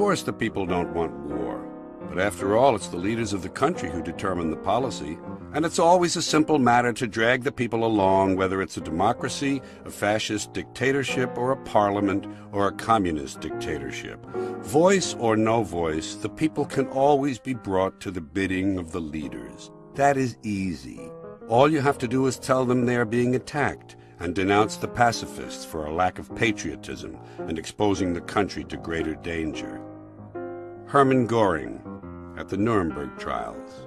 course the people don't want war. But after all, it's the leaders of the country who determine the policy, and it's always a simple matter to drag the people along, whether it's a democracy, a fascist dictatorship, or a parliament, or a communist dictatorship. Voice or no voice, the people can always be brought to the bidding of the leaders. That is easy. All you have to do is tell them they are being attacked, and denounce the pacifists for a lack of patriotism and exposing the country to greater danger. Hermann Goring at the Nuremberg trials.